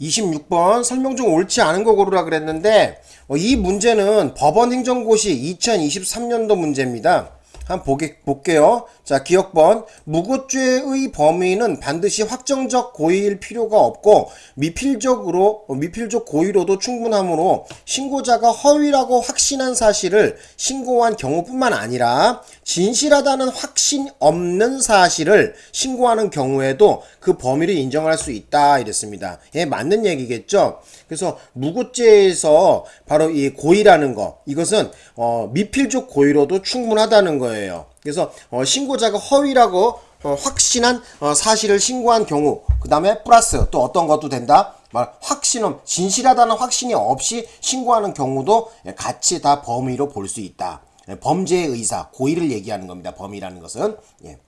26번 설명 중 옳지 않은 거 고르라 그랬는데 어, 이 문제는 법원 행정고시 2023년도 문제입니다. 한번 보게, 볼게요. 자, 기억번. 무고죄의 범위는 반드시 확정적 고의일 필요가 없고 미필적으로 어, 미필적 고의로도 충분하므로 신고자가 허위라고 확신한 사실을 신고한 경우뿐만 아니라 진실하다는 확신 없는 사실을 신고하는 경우에도 그 범위를 인정할 수 있다 이랬습니다. 예, 맞는 얘기겠죠? 그래서 무고죄에서 바로 이 고의라는 거 이것은 어, 미필적 고의로도 충분하다는 거예요. 그래서 어, 신고자가 허위라고 어, 확신한 어, 사실을 신고한 경우 그 다음에 플러스 또 어떤 것도 된다. 말 확신은 진실하다는 확신이 없이 신고하는 경우도 같이 다 범위로 볼 수 있다. 예, 범죄의 의사 고의를 얘기하는 겁니다. 범위라는 것은 예.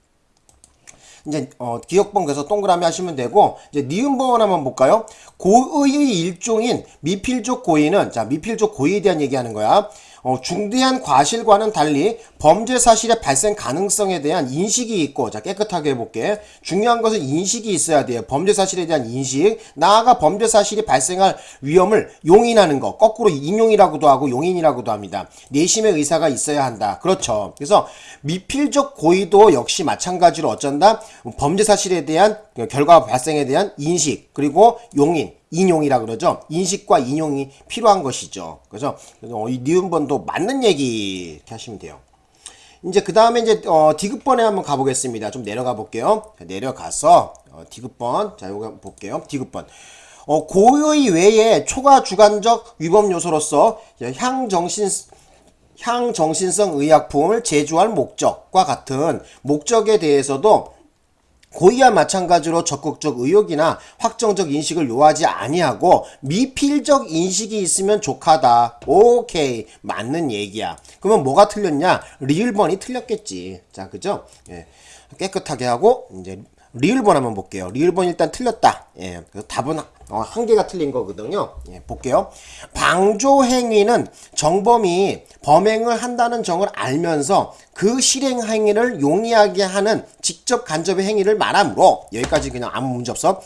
이제 어, 기억번 그래서 동그라미 하시면 되고 이제 니은번 한번 볼까요? 고의의 일종인 미필적 고의는 자 미필적 고의에 대한 얘기하는 거야. 어, 중대한 과실과는 달리 범죄 사실의 발생 가능성에 대한 인식이 있고 자 깨끗하게 해볼게. 중요한 것은 인식이 있어야 돼요. 범죄 사실에 대한 인식. 나아가 범죄 사실이 발생할 위험을 용인하는 거 거꾸로 인용이라고도 하고 용인이라고도 합니다. 내심의 의사가 있어야 한다. 그렇죠. 그래서 미필적 고의도 역시 마찬가지로 어쩐다? 범죄 사실에 대한 결과 발생에 대한 인식 그리고 용인 인용이라 그러죠. 인식과 인용이 필요한 것이죠. 그래서 어, 이 니은번도 맞는 얘기 이렇게 하시면 돼요. 이제 그 다음에 이제 어, 디귿번에 한번 가보겠습니다. 좀 내려가 볼게요. 내려가서 어, 디귿번 자 요거 볼게요. 디귿번 어, 고의 외에 초과 주관적 위법 요소로서 향정신 향정신성 의약품을 제조할 목적과 같은 목적에 대해서도 고의와 마찬가지로 적극적 의욕이나 확정적 인식을 요하지 아니하고 미필적 인식이 있으면 족하다. 오케이. 맞는 얘기야. 그러면 뭐가 틀렸냐? 리을번이 틀렸겠지. 자, 그죠? 예. 깨끗하게 하고 이제 리을번 한번 볼게요. 리을번 일단 틀렸다. 예. 그래서 답은 어, 한 개가 틀린 거거든요. 예, 볼게요. 방조 행위는 정범이 범행을 한다는 정을 알면서 그 실행 행위를 용이하게 하는 직접 간접의 행위를 말하므로 여기까지 그냥 아무 문제 없어.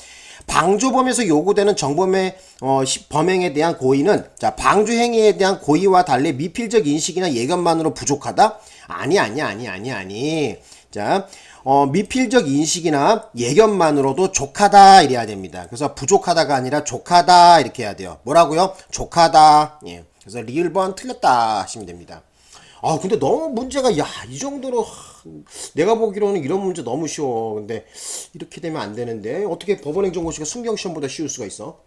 방조범에서 요구되는 정범의 어, 범행에 대한 고의는 자 방조 행위에 대한 고의와 달리 미필적 인식이나 예견만으로 부족하다? 아니 아니 아니 아니 아니. 자 어, 미필적 인식이나 예견만으로도 족하다 이래야 됩니다. 그래서 부족하다가 아니라 족하다 이렇게 해야 돼요. 뭐라고요? 족하다. 예. 그래서 리을 번 틀렸다 하시면 됩니다. 아 근데 너무 문제가 야 이 정도로 내가 보기로는 이런 문제 너무 쉬워 근데 이렇게 되면 안 되는데 어떻게 법원행정고시가 순경시험보다 쉬울 수가 있어